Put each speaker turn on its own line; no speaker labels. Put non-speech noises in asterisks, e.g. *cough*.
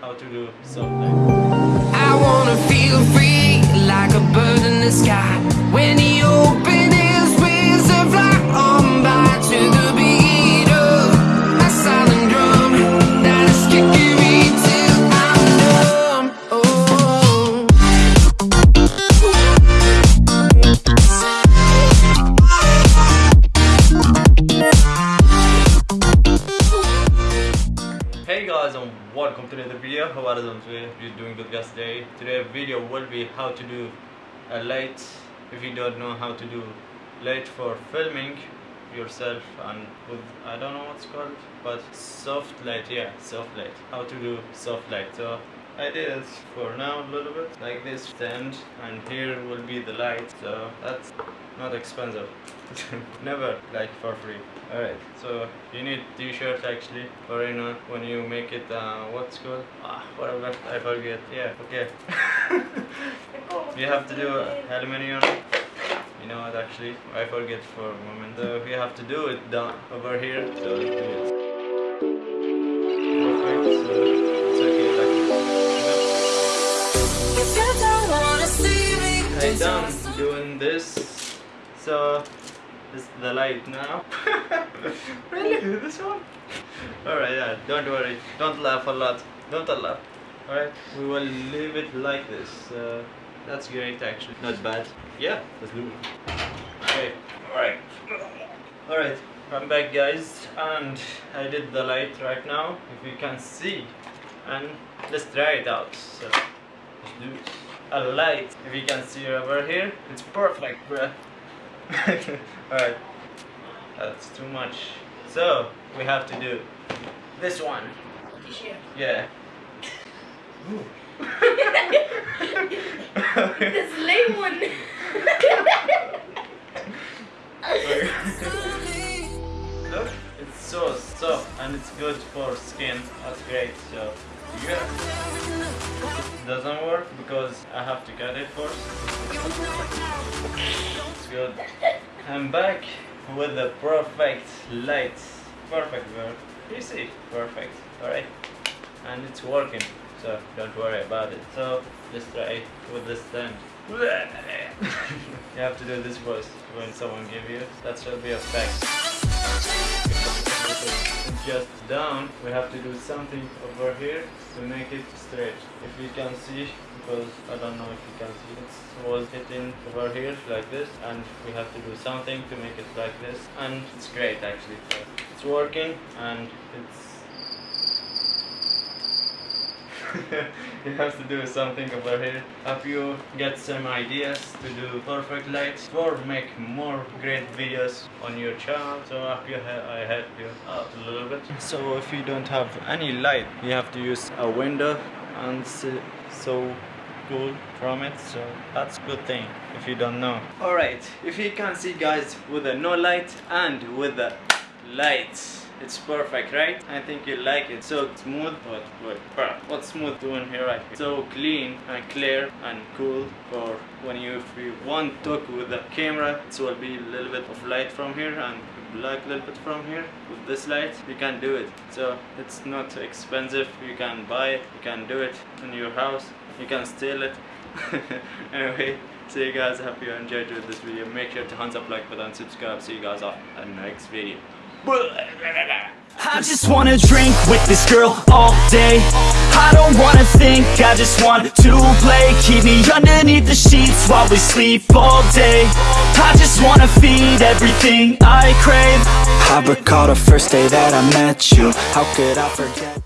how to do light.
I wanna feel free like a bird in the sky. When he
welcome to another video. How are you doing? Doing good guys today. Today video will be how to do a light if you don't know how to do light for filming yourself and with I don't know what's called but soft light yeah soft light how to do soft light so I did it for now a little bit. Like this stand and here will be the light so that's not expensive. *laughs* Never like for free. Alright so you need t-shirt actually or you know when you make it uh, what's called ah whatever I forget. Yeah okay. *laughs* You have to do aluminium. You know what actually? I forget for a moment. So we have to do it down over here. So
me,
I done doing this. So this is the light now. *laughs* Really? This one? Alright yeah don't worry. Don't laugh a lot. Don't laugh. Alright we will leave it like this. Uh, that's great actually. Not bad. Yeah let's do it. Okay alright. Alright I'm back guys. And I did the light right now if you can see. And let's try it out. So let's do it a light if you can see over here it's perfect bruh *laughs* alright that's too much so we have to do this one yeah. *laughs*
This lame one. *laughs*
Look, it's so soft and it's good for skin. That's great. So yeah, it doesn't work because I have to cut it first. It's good. I'm back with the perfect light. Perfect, girl. You see, perfect. All right, and it's working. So don't worry about it. So let's try with this stand. *laughs* you have to do this voice when someone give you. That should be a fact. Just down. We have to do something over here to make it straight. If you can see, because I don't know if you can see, it was hitting over here like this, and we have to do something to make it like this, and it's great actually. It's working, and it's *laughs* you have to do something over here. Hope you get some ideas to do perfect lights or make more great videos on your channel. So I hope you I help you out a little bit. So if you don't have any light, you have to use a window and so cool from it so that's good thing if you don't know all right if you can see guys with the no light and with the lights it's perfect right? I think you like it. So smooth what what what's smooth doing here right here? So clean and clear and cool for when you if you want to talk with the camera it will be a little bit of light from here and black a little bit from here. With this light you can do it. So it's not expensive. You can buy it. You can do it in your house. You can steal it. *laughs* Anyway see you guys. Hope you enjoyed this video. Make sure to thumbs up like button subscribe. See you guys on the next video
I just wanna drink with this girl all day. I don't wanna think, I just want to play. Keep me underneath the sheets while we sleep all day. I just wanna feed everything I crave. I recall the first day that I met you. How could I forget